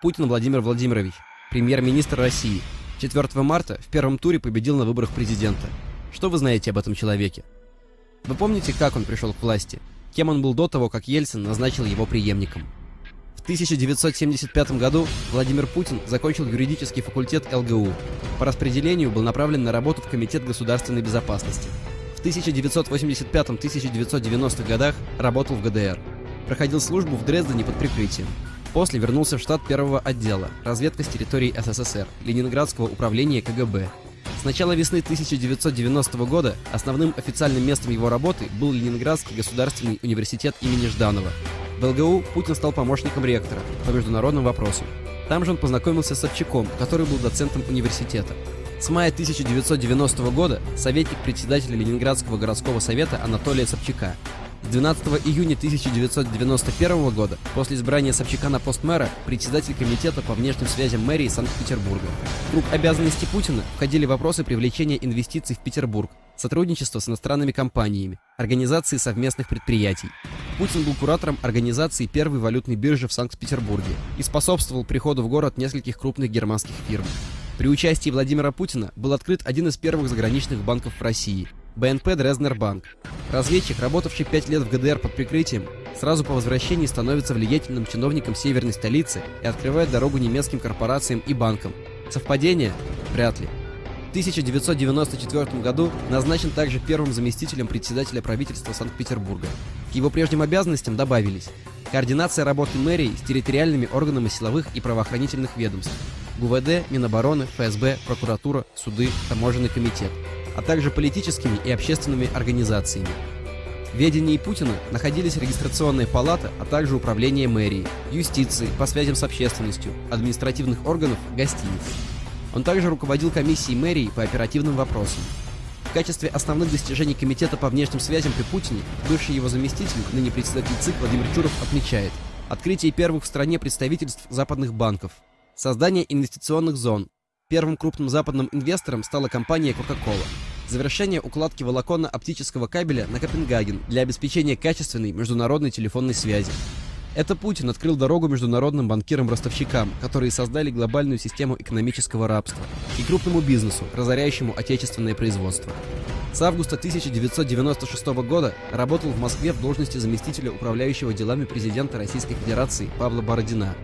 Путин Владимир Владимирович, премьер-министр России. 4 марта в первом туре победил на выборах президента. Что вы знаете об этом человеке? Вы помните, как он пришел к власти? Кем он был до того, как Ельцин назначил его преемником? В 1975 году Владимир Путин закончил юридический факультет ЛГУ. По распределению был направлен на работу в Комитет государственной безопасности. В 1985-1990 годах работал в ГДР. Проходил службу в Дрездене под прикрытием. После вернулся в штат первого отдела «Разведка с территории СССР» Ленинградского управления КГБ. С начала весны 1990 года основным официальным местом его работы был Ленинградский государственный университет имени Жданова. В ЛГУ Путин стал помощником ректора по международным вопросам. Там же он познакомился с Собчаком, который был доцентом университета. С мая 1990 года советник председателя Ленинградского городского совета Анатолия Собчака. С 12 июня 1991 года, после избрания Собчака на пост мэра, председатель комитета по внешним связям мэрии Санкт-Петербурга. В круг обязанностей Путина входили вопросы привлечения инвестиций в Петербург, сотрудничество с иностранными компаниями, организации совместных предприятий. Путин был куратором организации первой валютной биржи в Санкт-Петербурге и способствовал приходу в город нескольких крупных германских фирм. При участии Владимира Путина был открыт один из первых заграничных банков в России – БНП Дрезднер Банк. Разведчик, работавший пять лет в ГДР под прикрытием, сразу по возвращении становится влиятельным чиновником северной столицы и открывает дорогу немецким корпорациям и банкам. Совпадение? Вряд ли. В 1994 году назначен также первым заместителем председателя правительства Санкт-Петербурга. К его прежним обязанностям добавились координация работы мэрии с территориальными органами силовых и правоохранительных ведомств, ГУВД, Минобороны, ФСБ, прокуратура, суды, таможенный комитет – а также политическими и общественными организациями. В ведении Путина находились регистрационная палата, а также управление мэрии, юстиции, по связям с общественностью, административных органов, гостиниц. Он также руководил комиссией мэрии по оперативным вопросам. В качестве основных достижений Комитета по внешним связям при Путине бывший его заместитель, ныне председатель ЦИК Владимир Чуров отмечает открытие первых в стране представительств западных банков, создание инвестиционных зон. Первым крупным западным инвестором стала компания Coca-Cola завершение укладки волоконно-оптического кабеля на Копенгаген для обеспечения качественной международной телефонной связи. Это Путин открыл дорогу международным банкирам-ростовщикам, которые создали глобальную систему экономического рабства, и крупному бизнесу, разоряющему отечественное производство. С августа 1996 года работал в Москве в должности заместителя управляющего делами президента Российской Федерации Павла Бородина,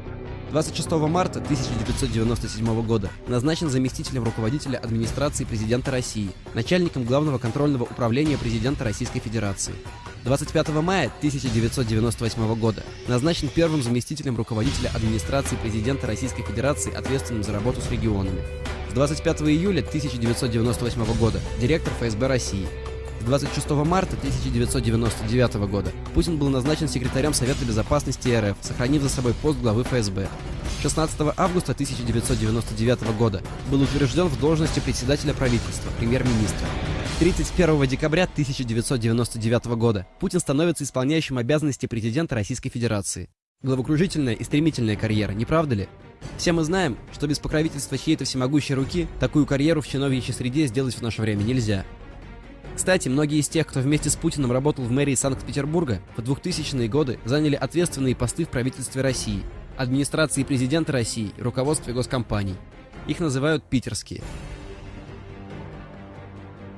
26 марта 1997 года назначен заместителем руководителя администрации президента России, начальником Главного контрольного управления президента Российской Федерации. 25 мая 1998 года назначен первым заместителем руководителя администрации президента Российской Федерации, ответственным за работу с регионами. С 25 июля 1998 года директор ФСБ России. 26 марта 1999 года Путин был назначен секретарем Совета Безопасности РФ, сохранив за собой пост главы ФСБ. 16 августа 1999 года был утвержден в должности председателя правительства, премьер-министра. 31 декабря 1999 года Путин становится исполняющим обязанности президента Российской Федерации. Головокружительная и стремительная карьера, не правда ли? Все мы знаем, что без покровительства чьей-то всемогущей руки такую карьеру в чиновничьей среде сделать в наше время нельзя. Кстати, многие из тех, кто вместе с Путиным работал в мэрии Санкт-Петербурга, в 2000-е годы заняли ответственные посты в правительстве России, администрации президента России и руководстве госкомпаний. Их называют питерские.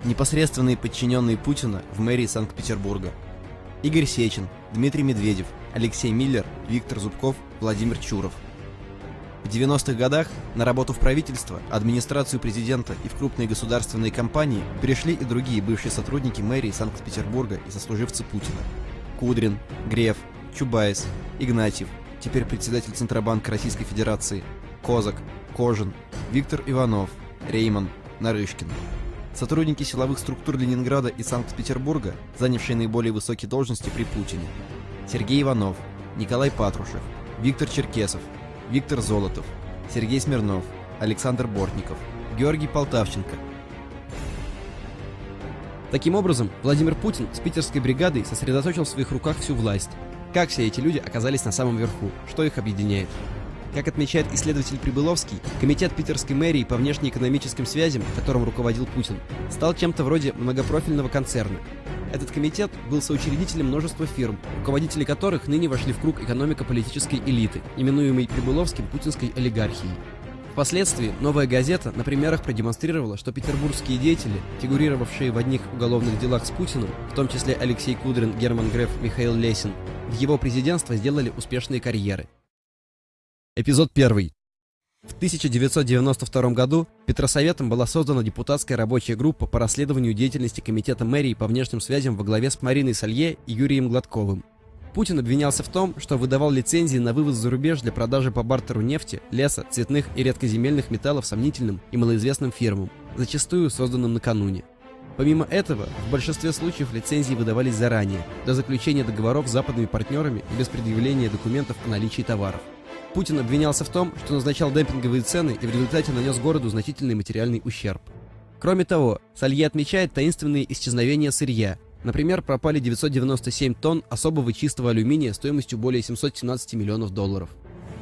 Непосредственные подчиненные Путина в мэрии Санкт-Петербурга. Игорь Сечин, Дмитрий Медведев, Алексей Миллер, Виктор Зубков, Владимир Чуров – в 90-х годах на работу в правительство, администрацию президента и в крупные государственные компании перешли и другие бывшие сотрудники мэрии Санкт-Петербурга и сослуживцы Путина. Кудрин, Греф, Чубайс, Игнатьев, теперь председатель Центробанка Российской Федерации, Козак, Кожин, Виктор Иванов, Рейман, Нарышкин. Сотрудники силовых структур Ленинграда и Санкт-Петербурга, занявшие наиболее высокие должности при Путине. Сергей Иванов, Николай Патрушев, Виктор Черкесов, Виктор Золотов, Сергей Смирнов, Александр Бортников, Георгий Полтавченко. Таким образом, Владимир Путин с питерской бригадой сосредоточил в своих руках всю власть. Как все эти люди оказались на самом верху? Что их объединяет? Как отмечает исследователь Прибыловский, комитет питерской мэрии по внешнеэкономическим связям, которым руководил Путин, стал чем-то вроде многопрофильного концерна. Этот комитет был соучредителем множества фирм, руководители которых ныне вошли в круг экономико-политической элиты, именуемой Прибыловским путинской олигархией. Впоследствии «Новая газета» на примерах продемонстрировала, что петербургские деятели, фигурировавшие в одних уголовных делах с Путиным, в том числе Алексей Кудрин, Герман Греф, Михаил Лесин, в его президентство сделали успешные карьеры. Эпизод 1. В 1992 году Петросоветом была создана депутатская рабочая группа по расследованию деятельности Комитета мэрии по внешним связям во главе с Мариной Салье и Юрием Гладковым. Путин обвинялся в том, что выдавал лицензии на вывоз за рубеж для продажи по бартеру нефти, леса, цветных и редкоземельных металлов сомнительным и малоизвестным фирмам, зачастую созданным накануне. Помимо этого, в большинстве случаев лицензии выдавались заранее, до заключения договоров с западными партнерами и без предъявления документов о наличии товаров. Путин обвинялся в том, что назначал демпинговые цены и в результате нанес городу значительный материальный ущерб. Кроме того, Салье отмечает таинственные исчезновения сырья, Например, пропали 997 тонн особого чистого алюминия стоимостью более 717 миллионов долларов.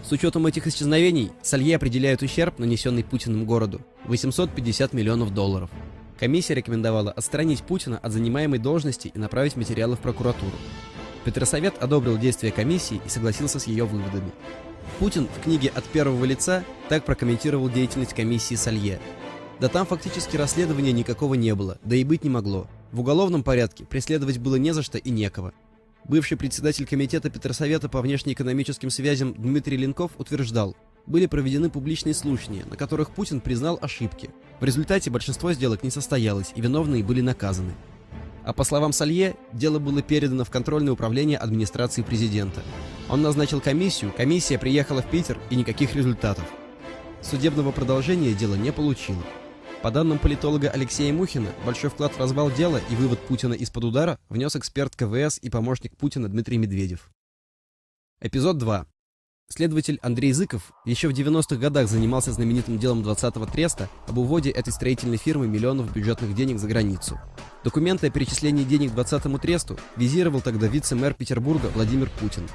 С учетом этих исчезновений, Салье определяет ущерб, нанесенный Путиным городу, 850 миллионов долларов. Комиссия рекомендовала отстранить Путина от занимаемой должности и направить материалы в прокуратуру. Петросовет одобрил действия комиссии и согласился с ее выводами. Путин в книге «От первого лица» так прокомментировал деятельность комиссии Салье. Да там фактически расследования никакого не было, да и быть не могло. В уголовном порядке преследовать было не за что и некого. Бывший председатель комитета Петросовета по внешнеэкономическим связям Дмитрий Ленков утверждал, были проведены публичные слушания, на которых Путин признал ошибки. В результате большинство сделок не состоялось, и виновные были наказаны. А по словам Салье, дело было передано в контрольное управление администрации президента. Он назначил комиссию, комиссия приехала в Питер и никаких результатов. Судебного продолжения дело не получило. По данным политолога Алексея Мухина, большой вклад в развал дела и вывод Путина из-под удара внес эксперт КВС и помощник Путина Дмитрий Медведев. Эпизод 2. Следователь Андрей Зыков еще в 90-х годах занимался знаменитым делом 20-го треста об уводе этой строительной фирмы миллионов бюджетных денег за границу. Документы о перечислении денег 20-му тресту визировал тогда вице-мэр Петербурга Владимир Путин.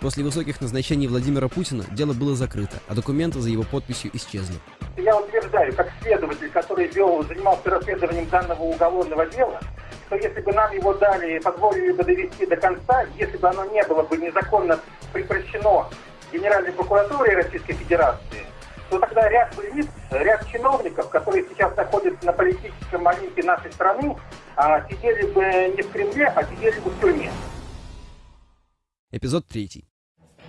После высоких назначений Владимира Путина дело было закрыто, а документы за его подписью исчезли. Я утверждаю, как следователь, который вел, занимался расследованием данного уголовного дела, что если бы нам его дали, позволили бы довести до конца, если бы оно не было бы незаконно прекращено Генеральной прокуратурой Российской Федерации, то тогда ряд лиц, ряд чиновников, которые сейчас находятся на политическом моменте нашей страны, а, сидели бы не в Кремле, а сидели бы в тюрьме. Эпизод 3.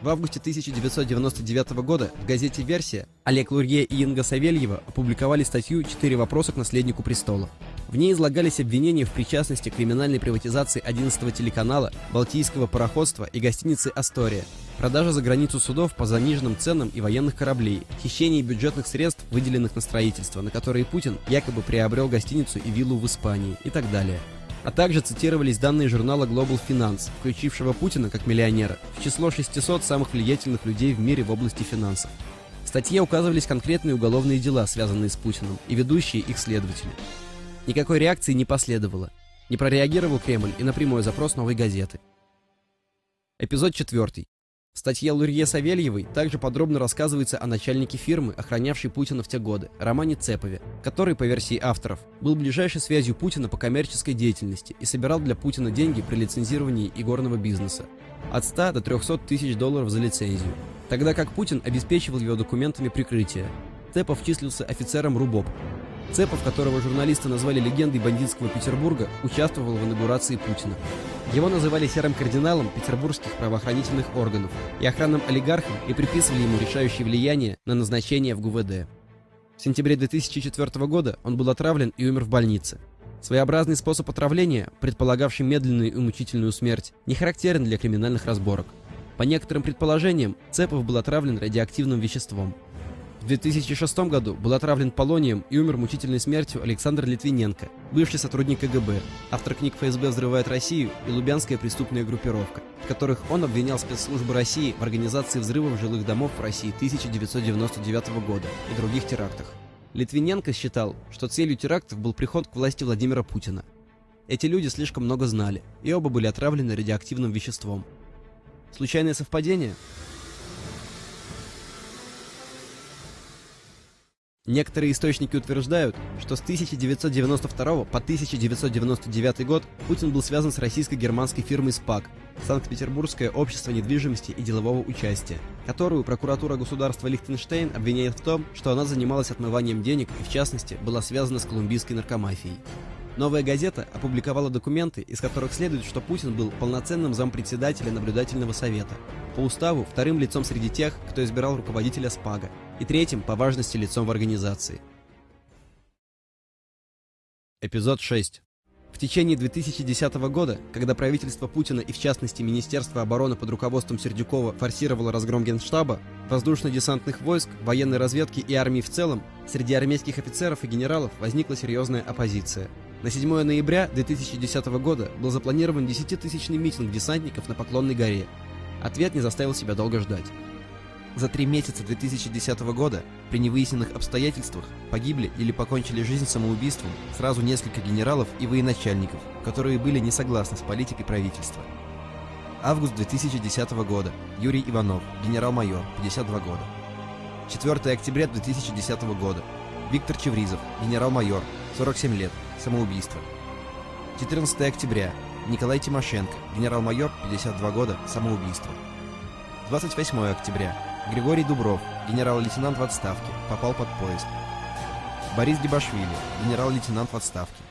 В августе 1999 года в газете «Версия» Олег Лурье и Инга Савельева опубликовали статью «Четыре вопроса к наследнику престола». В ней излагались обвинения в причастности к криминальной приватизации 11 телеканала, Балтийского пароходства и гостиницы «Астория», продажа за границу судов по заниженным ценам и военных кораблей, хищении бюджетных средств, выделенных на строительство, на которые Путин якобы приобрел гостиницу и виллу в Испании и так далее а также цитировались данные журнала Global Finance, включившего Путина как миллионера в число 600 самых влиятельных людей в мире в области финансов. В статье указывались конкретные уголовные дела, связанные с Путиным, и ведущие их следователи. Никакой реакции не последовало. Не прореагировал Кремль и на прямой запрос новой газеты. Эпизод 4. В статье Лурье Савельевой также подробно рассказывается о начальнике фирмы, охранявшей Путина в те годы, Романе Цепове, который, по версии авторов, был ближайшей связью Путина по коммерческой деятельности и собирал для Путина деньги при лицензировании игорного бизнеса. От 100 до 300 тысяч долларов за лицензию. Тогда как Путин обеспечивал его документами прикрытия. Цепов числился офицером РУБОП, Цепов, которого журналисты назвали легендой бандитского Петербурга, участвовал в инаугурации Путина. Его называли серым кардиналом петербургских правоохранительных органов и охранным олигархом и приписывали ему решающее влияние на назначение в ГУВД. В сентябре 2004 года он был отравлен и умер в больнице. Своеобразный способ отравления, предполагавший медленную и мучительную смерть, не характерен для криминальных разборок. По некоторым предположениям, Цепов был отравлен радиоактивным веществом – в 2006 году был отравлен полонием и умер мучительной смертью Александр Литвиненко, бывший сотрудник КГБ, автор книг «ФСБ взрывает Россию» и «Лубянская преступная группировка», в которых он обвинял спецслужбы России в организации взрывов жилых домов в России 1999 года и других терактах. Литвиненко считал, что целью терактов был приход к власти Владимира Путина. Эти люди слишком много знали, и оба были отравлены радиоактивным веществом. Случайное совпадение? Некоторые источники утверждают, что с 1992 по 1999 год Путин был связан с российско-германской фирмой СПАК, Санкт-Петербургское общество недвижимости и делового участия, которую прокуратура государства Лихтенштейн обвиняет в том, что она занималась отмыванием денег и, в частности, была связана с колумбийской наркомафией. Новая газета опубликовала документы, из которых следует, что Путин был полноценным зампредседателя наблюдательного совета, по уставу вторым лицом среди тех, кто избирал руководителя СПАГа, и третьим по важности лицом в организации. Эпизод 6. В течение 2010 года, когда правительство Путина и в частности Министерство обороны под руководством Сердюкова форсировало разгром Генштаба, воздушно-десантных войск, военной разведки и армии в целом, среди армейских офицеров и генералов возникла серьезная оппозиция. На 7 ноября 2010 года был запланирован 10-тысячный митинг десантников на Поклонной горе. Ответ не заставил себя долго ждать. За три месяца 2010 года при невыясненных обстоятельствах погибли или покончили жизнь самоубийством сразу несколько генералов и военачальников, которые были не согласны с политикой правительства. Август 2010 года. Юрий Иванов, генерал-майор, 52 года. 4 октября 2010 года. Виктор Чевризов, генерал-майор, 47 лет, самоубийство. 14 октября. Николай Тимошенко, генерал-майор, 52 года, самоубийство. 28 октября. Григорий Дубров, генерал-лейтенант в отставке, попал под поезд. Борис Дебашвили, генерал-лейтенант в отставке.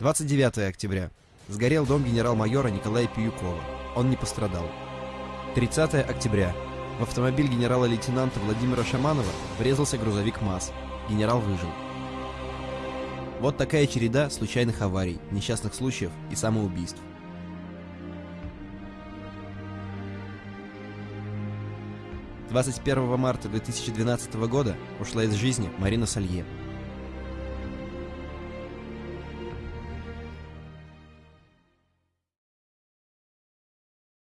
29 октября. Сгорел дом генерал-майора Николая Пиюкова. Он не пострадал. 30 октября. В автомобиль генерала-лейтенанта Владимира Шаманова врезался грузовик МАЗ. Генерал выжил. Вот такая череда случайных аварий, несчастных случаев и самоубийств. 21 марта 2012 года ушла из жизни Марина Салье.